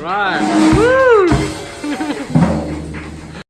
Right.